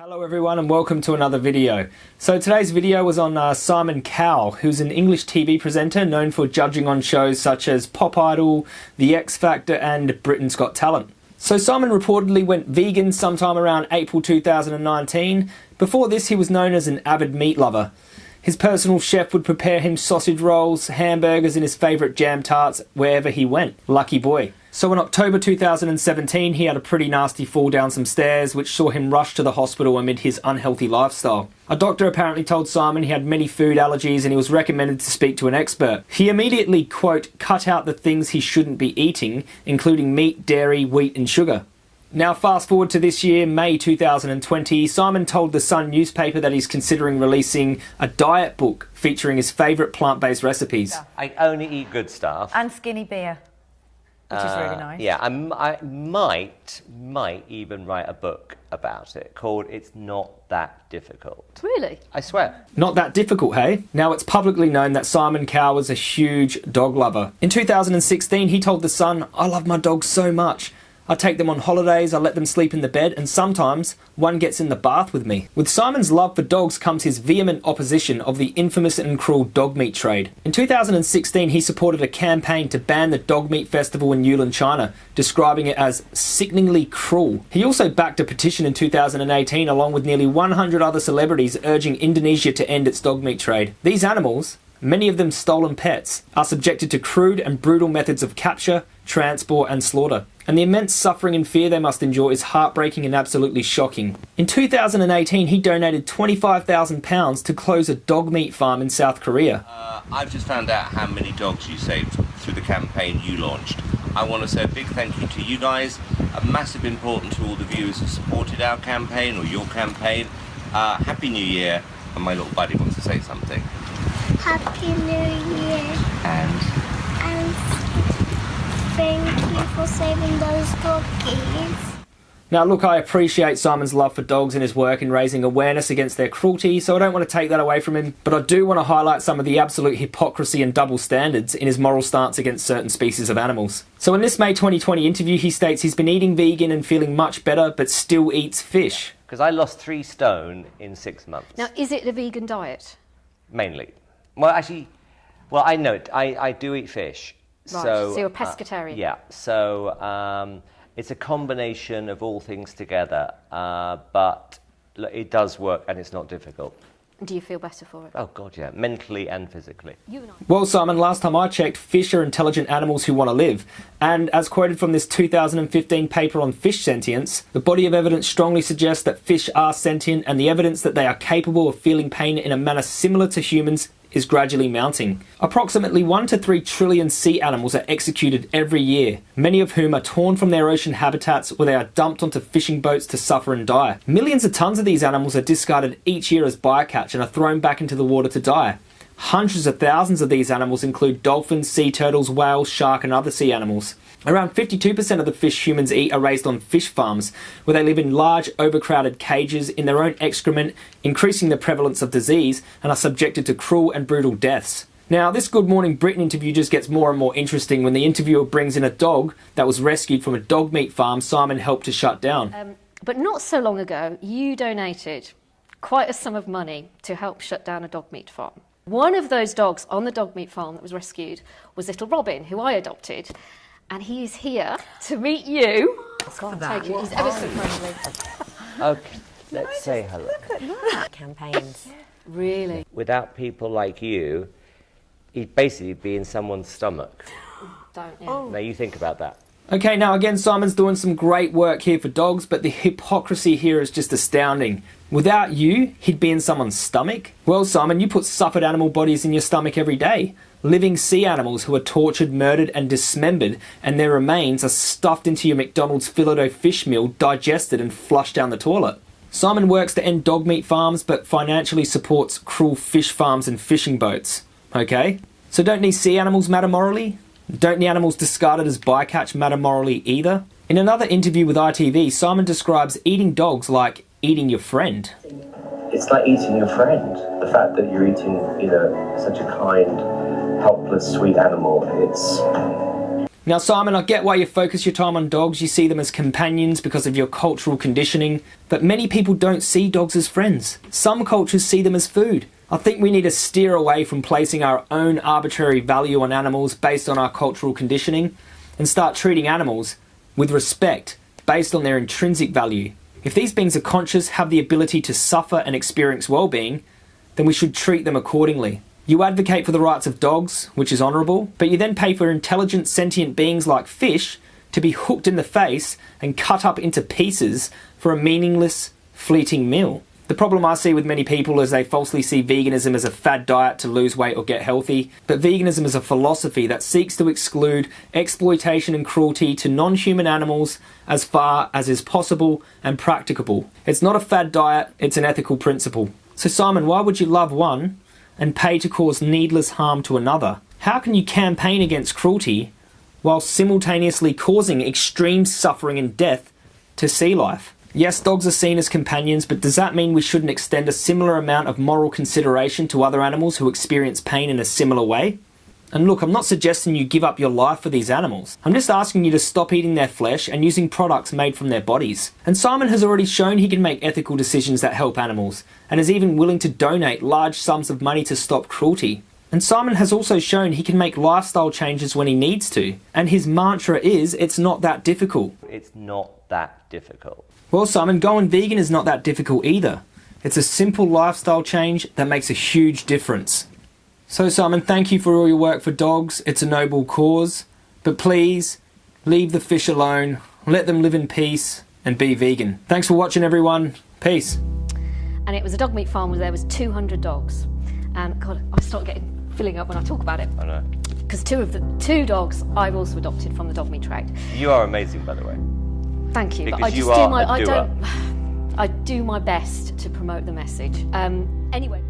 Hello everyone and welcome to another video. So today's video was on uh, Simon Cowell, who's an English TV presenter known for judging on shows such as Pop Idol, The X Factor and Britain's Got Talent. So Simon reportedly went vegan sometime around April 2019. Before this he was known as an avid meat lover. His personal chef would prepare him sausage rolls, hamburgers and his favourite jam tarts wherever he went. Lucky boy. So in October 2017, he had a pretty nasty fall down some stairs, which saw him rush to the hospital amid his unhealthy lifestyle. A doctor apparently told Simon he had many food allergies and he was recommended to speak to an expert. He immediately, quote, cut out the things he shouldn't be eating, including meat, dairy, wheat and sugar. Now, fast forward to this year, May 2020, Simon told the Sun newspaper that he's considering releasing a diet book featuring his favourite plant based recipes. I only eat good stuff. And skinny beer which is really uh, nice. Yeah, I, I might, might even write a book about it called It's Not That Difficult. Really? I swear. Not that difficult, hey? Now it's publicly known that Simon Cowell was a huge dog lover. In 2016, he told The Sun, I love my dog so much. I take them on holidays, I let them sleep in the bed, and sometimes one gets in the bath with me. With Simon's love for dogs comes his vehement opposition of the infamous and cruel dog meat trade. In 2016, he supported a campaign to ban the dog meat festival in Yulin, China, describing it as sickeningly cruel. He also backed a petition in 2018 along with nearly 100 other celebrities urging Indonesia to end its dog meat trade. These animals, many of them stolen pets, are subjected to crude and brutal methods of capture, transport, and slaughter. And the immense suffering and fear they must endure is heartbreaking and absolutely shocking. In 2018, he donated £25,000 to close a dog meat farm in South Korea. Uh, I've just found out how many dogs you saved through the campaign you launched. I want to say a big thank you to you guys, a massive important to all the viewers who supported our campaign or your campaign. Uh, Happy New Year, and my little buddy wants to say something. Happy New Year. And? And thank you for saving those doggies. Now, look, I appreciate Simon's love for dogs and his work in raising awareness against their cruelty, so I don't want to take that away from him, but I do want to highlight some of the absolute hypocrisy and double standards in his moral stance against certain species of animals. So, in this May 2020 interview, he states he's been eating vegan and feeling much better, but still eats fish. Because I lost three stone in six months. Now, is it a vegan diet? Mainly. Well, actually, well, I know it. I, I do eat fish. Right, so, so you're a uh, pescatarian. Uh, yeah, so um, it's a combination of all things together, uh, but it does work and it's not difficult. Do you feel better for it? Oh, God, yeah, mentally and physically. Well, Simon, last time I checked, fish are intelligent animals who want to live. And as quoted from this 2015 paper on fish sentience, the body of evidence strongly suggests that fish are sentient and the evidence that they are capable of feeling pain in a manner similar to humans is gradually mounting. Approximately 1 to 3 trillion sea animals are executed every year, many of whom are torn from their ocean habitats where they are dumped onto fishing boats to suffer and die. Millions of tons of these animals are discarded each year as bycatch and are thrown back into the water to die. Hundreds of thousands of these animals include dolphins, sea turtles, whales, shark and other sea animals. Around 52% of the fish humans eat are raised on fish farms, where they live in large, overcrowded cages in their own excrement, increasing the prevalence of disease, and are subjected to cruel and brutal deaths. Now, this Good Morning Britain interview just gets more and more interesting when the interviewer brings in a dog that was rescued from a dog meat farm Simon helped to shut down. Um, but not so long ago, you donated quite a sum of money to help shut down a dog meat farm. One of those dogs on the dog meat farm that was rescued was little Robin, who I adopted and he is here to meet you. Go on, take it. He's ever so friendly. okay, let's say hello. Look at that. Campaigns. Really? Without people like you, he'd basically be in someone's stomach. Don't, yeah. Oh. Now you think about that. Okay, now again, Simon's doing some great work here for dogs, but the hypocrisy here is just astounding. Without you, he'd be in someone's stomach? Well, Simon, you put suffered animal bodies in your stomach every day. Living sea animals who are tortured, murdered, and dismembered, and their remains are stuffed into your McDonald's filet fish meal, digested, and flushed down the toilet. Simon works to end dog meat farms, but financially supports cruel fish farms and fishing boats. Okay? So don't these sea animals matter morally? Don't the animals discarded as bycatch matter morally either? In another interview with ITV, Simon describes eating dogs like eating your friend. It's like eating your friend. The fact that you're eating, you know, such a kind, helpless, sweet animal, it's Now, Simon, I get why you focus your time on dogs. You see them as companions because of your cultural conditioning, but many people don't see dogs as friends. Some cultures see them as food. I think we need to steer away from placing our own arbitrary value on animals based on our cultural conditioning and start treating animals with respect based on their intrinsic value. If these beings are conscious, have the ability to suffer and experience well being, then we should treat them accordingly. You advocate for the rights of dogs, which is honourable, but you then pay for intelligent sentient beings like fish to be hooked in the face and cut up into pieces for a meaningless, fleeting meal. The problem I see with many people is they falsely see veganism as a fad diet to lose weight or get healthy, but veganism is a philosophy that seeks to exclude exploitation and cruelty to non human animals as far as is possible and practicable. It's not a fad diet, it's an ethical principle. So, Simon, why would you love one and pay to cause needless harm to another? How can you campaign against cruelty while simultaneously causing extreme suffering and death to sea life? Yes, dogs are seen as companions, but does that mean we shouldn't extend a similar amount of moral consideration to other animals who experience pain in a similar way? And look, I'm not suggesting you give up your life for these animals. I'm just asking you to stop eating their flesh and using products made from their bodies. And Simon has already shown he can make ethical decisions that help animals, and is even willing to donate large sums of money to stop cruelty. And Simon has also shown he can make lifestyle changes when he needs to. And his mantra is it's not that difficult. It's not that difficult. Well, Simon, going vegan is not that difficult either. It's a simple lifestyle change that makes a huge difference. So, Simon, thank you for all your work for dogs. It's a noble cause. But please, leave the fish alone, let them live in peace, and be vegan. Thanks for watching, everyone. Peace. And it was a dog meat farm where there was 200 dogs. And God, I start getting filling up when I talk about it. I know. Because two of the two dogs I've also adopted from the dog meat trade. You are amazing, by the way. Thank you. Because but I you just are do my a I doer. don't I do my best to promote the message. Um, anyway.